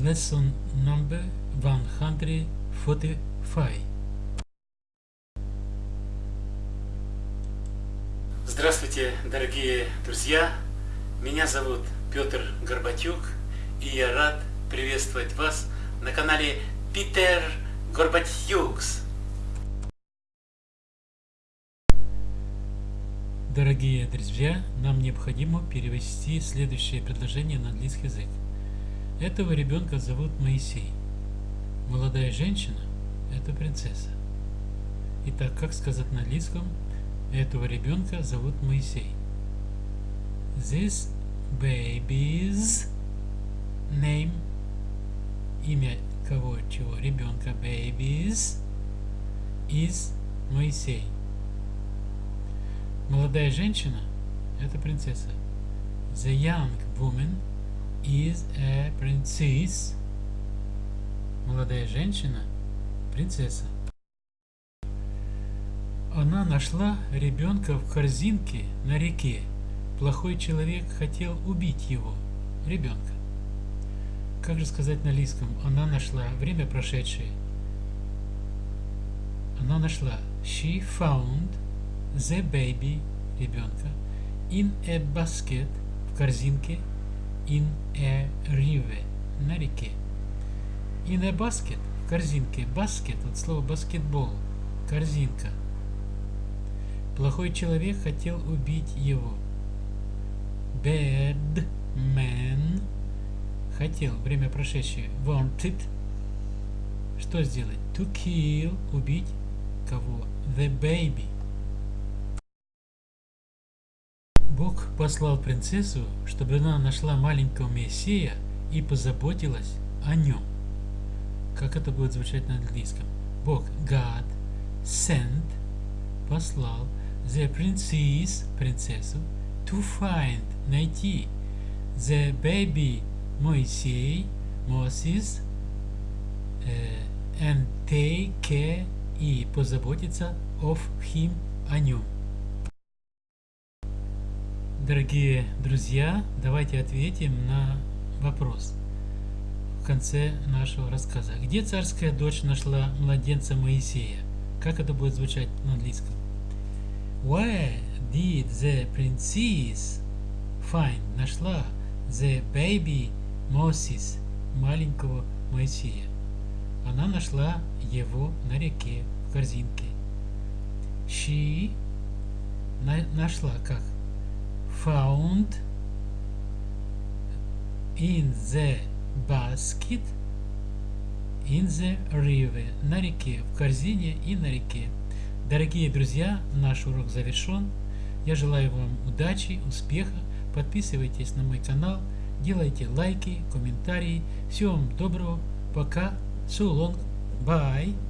Lesson number 145. Здравствуйте, дорогие друзья! Меня зовут Петр Горбатюк, и я рад приветствовать вас на канале Питер Горбатюкс. Дорогие друзья, нам необходимо перевести следующее предложение на английский язык. Этого ребенка зовут Моисей. Молодая женщина – это принцесса. Итак, как сказать на английском? Этого ребенка зовут Моисей. This baby's name имя кого чего ребенка babies is Моисей. Молодая женщина – это принцесса. The young woman is a princess. Молодая женщина – принцесса. Она нашла ребенка в корзинке на реке. Плохой человек хотел убить его, ребенка. Как же сказать на лиском? Она нашла время прошедшее. Она нашла. She found the baby ребенка in a basket в корзинке in a river на реке. In a basket в корзинке. Basket от слова баскетбол. Корзинка. Плохой человек хотел убить его. Bad man хотел, время прошедшее. Wanted. Что сделать? To kill, убить кого? The baby. Бог послал принцессу, чтобы она нашла маленького Мессия и позаботилась о нем. Как это будет звучать на английском? Бог, God, sent, послал the princess, принцессу, to find, найти, the baby, Моисей, Moses, and take care, и позаботиться of him, о нем. Дорогие друзья, давайте ответим на вопрос в конце нашего рассказа. Где царская дочь нашла младенца Моисея? Как это будет звучать на английском? Where did the princess find? Нашла the baby Moses, маленького Моисея. Она нашла его на реке в корзинке. She на, нашла как? Found in the basket in the river на реке, в корзине и на реке. Дорогие друзья, наш урок завершен. Я желаю вам удачи, успеха. Подписывайтесь на мой канал, делайте лайки, комментарии. Всего вам доброго. Пока. So long. Bye.